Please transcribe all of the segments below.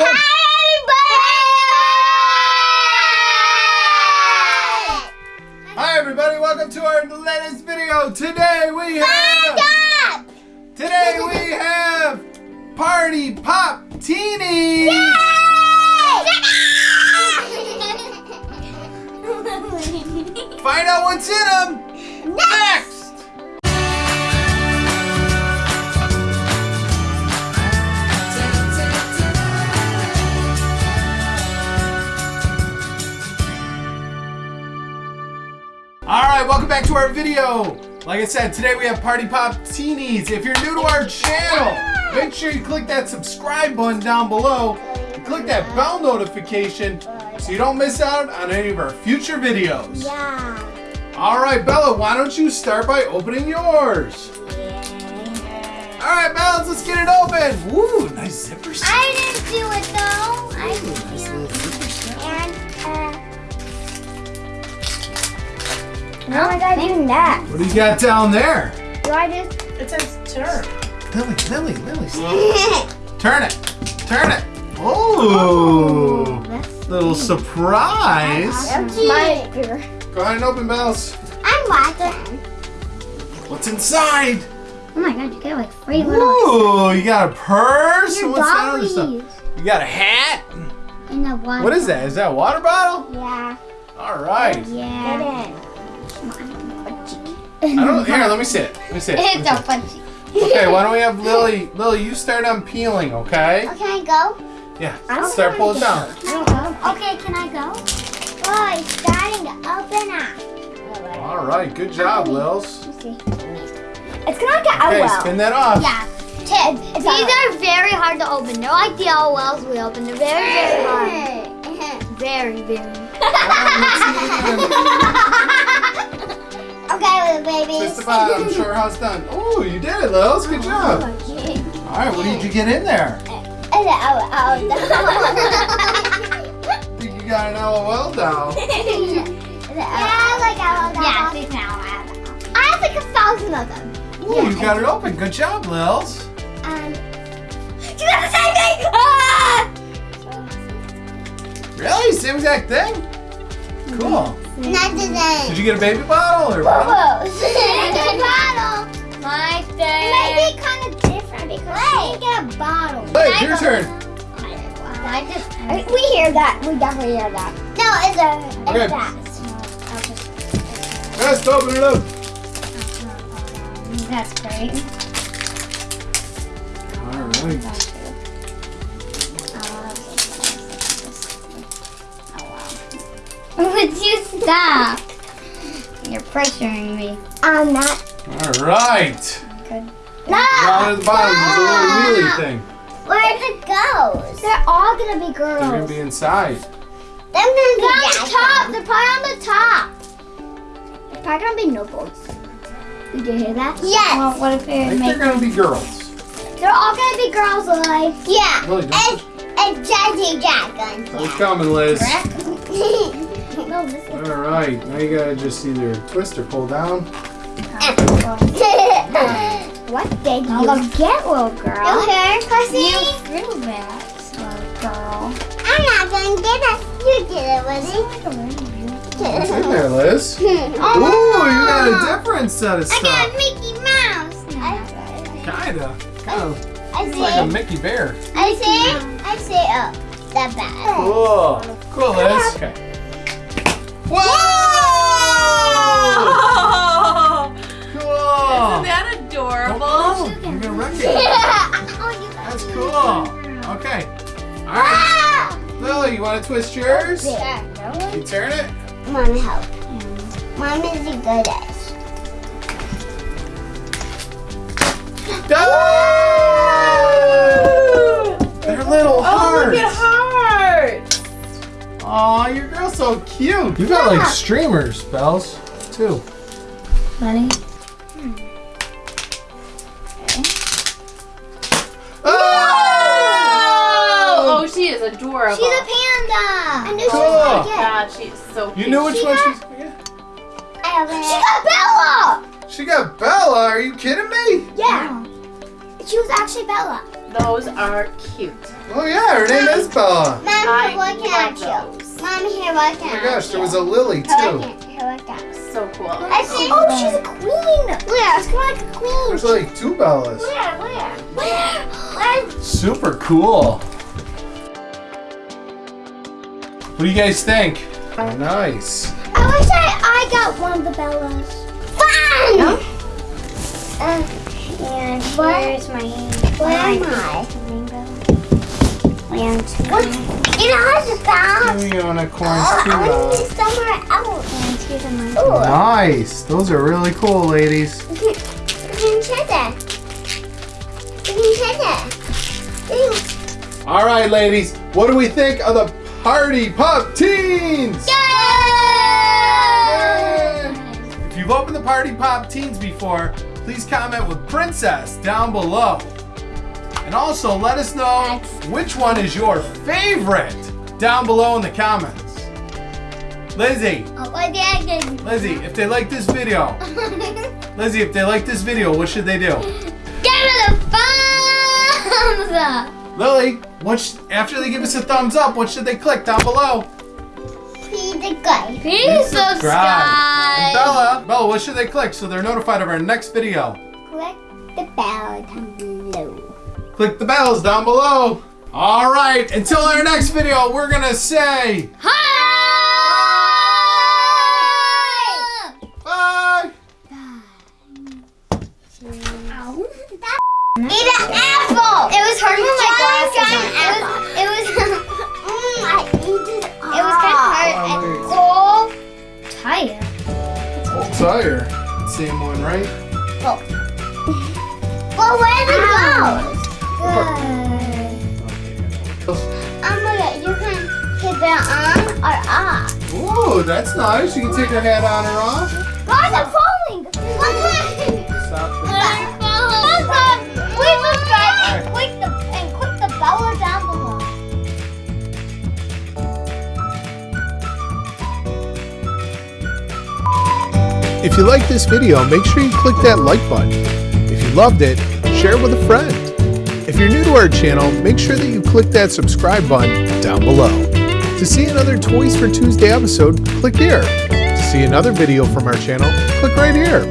Hi everybody, Hi, everybody. welcome to our latest video. Today we have Today we have Party Popteenies. Find out what's in them welcome back to our video. Like I said, today we have Party Pop Teenies. If you're new to our channel, make sure you click that subscribe button down below and click that bell notification so you don't miss out on any of our future videos. Yeah. All right, Bella, why don't you start by opening yours? All right, Bella, let's get it open. Woo, nice zipper set. I didn't do it though. I Ooh, didn't nice do it. Oh How am I gonna do that? What do you got down there? Do I just? It says turn. Lily, Lily, Lily. Turn it. Turn it. Oh, little surprise. My, Go ahead and open bells. I'm watching. What's inside? Oh my god, you get like three little. Ooh, you got a purse? Your What's that other stuff? You got a hat? In the water. What is that? Is that a water bottle? Yeah. All right. Yeah. I don't. Here, let me see it. Let me see it. It's see so punchy. Okay, why don't we have Lily? Lily, you start on peeling, okay? Oh, can I go? Yeah. I don't Start wanna pulling go. down. Okay, can I go? Oh, it's starting to open up. All right. Good job, Lils. Let's see. It's gonna get out Okay, spin that off. Yeah. Ted, these are very hard to open. They're like the LOLs we open. They're very, very hard. Very, very. Okay, little baby. Twist the bottom. Show her how it's done. Oh, you did it, Lils. Good job. All right. What did you get in there? I think you got an LOL doll. Yeah, I like LOL. Yeah, it's an LOL. I have like a thousand of them. Ooh, you got it open. Good job, Lils. Um, you got the same thing! Ah! Really? Same exact thing? Cool. Not the. Did you get a baby bottle or what? bottle. My thing. It might be kind of different because she didn't get a bottle. Hey, your turn. I just, we hear that. We definitely hear that. No, it's a. It's Okay. that. Let's open it up. That's great. All right. Would you stop? You're pressuring me. I'm not. All right. Good. Down at the bottom is a little wheelie thing. Where'd it go? They're all gonna be girls. They're gonna be inside. They're gonna be on the top. They're probably on the top. They're probably gonna be nobles. Did you hear that? Yes. Well, what if they're think they're gonna be girls. They're all gonna be girls, like. Yeah. Really, don't And Jazzy Dragon. It's coming, Liz. no, this. All right. Now you gotta just either twist or pull down. what did you gonna get, little girl? Okay, Pussy. You threw that, little girl. I'm not gonna get it. You get it, What's in Woody. there, Liz? Oh, Ooh, you got a different set of stuff. I got stuff. Mickey Mouse. Kinda. Kind of. I It's oh, like a. Mickey Bear. I see. I see. Oh, that bad. Cool. Cool, Liz. Okay. Whoa! Oh, Cool. isn't that adorable? Oh, you're gonna wreck it. oh, That's cool. Okay. All right. Lily, you want to twist yours? Yeah. You turn it. Mom, help. Mom is the goodest. Ah! Aw, your girl's so cute. You got Yeah. like streamers, bells, too. Ready? Hmm. Oh! Oh, she is adorable. She's a panda. I knew Cool. she was gonna get. God, she's so cute. You knew which She one got- she's gonna? I have She got Bella. She got Bella. Are you kidding me? Yeah. She was actually Bella. Those are cute. Oh yeah, her name is Bella. Mom, I here, what can I love do? those. Mom, here, what Oh my gosh, there was a? Lily too. what can- here, what can- So cool. I see. Oh, she's a queen. Yeah, It's kind of like a queen. There's like two Bellas. Where? Where? Where? Where? Super cool. What do you guys think? Nice. I wish I, I got one of the Bellas. Fun! Uh, and here's my Where am I? Land. What? It has a box. Unicorns Oh, too. I need somewhere else. And here's a Ooh. Nice. Those are really cool, ladies. We can check that. We can check that. All right, ladies. What do we think of the Party Pop Teens? If you've opened the Party Pop Teens before, please comment with Princess down below. And also let us know which one is your favorite down below in the comments. Lizzie, Oh, what did I? Lizzie, if they like this video, Lizzie, if they like this video, what should they do? Give it a thumbs up. Lily, what after they give us a thumbs up, what should they click down below? Please subscribe. Please And Bella, Bella, what should they click so they're notified of our next video? Click the bell down below. Click the bells down below. All right, until our next video, we're gonna say Hi! I'm gonna. You can hit it on or off. Ooh, that's nice. You can take your hat on or off. Guys, I'm falling. Stop. Please subscribe and click the and click the bell down below. If you like this video, make sure you click that like button. If you loved it, share it with a friend. If you're new to our channel, make sure that you click that subscribe button down below. To see another Toys for Tuesday episode, click here. To see another video from our channel, click right here.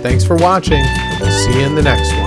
Thanks for watching, and we'll see you in the next one.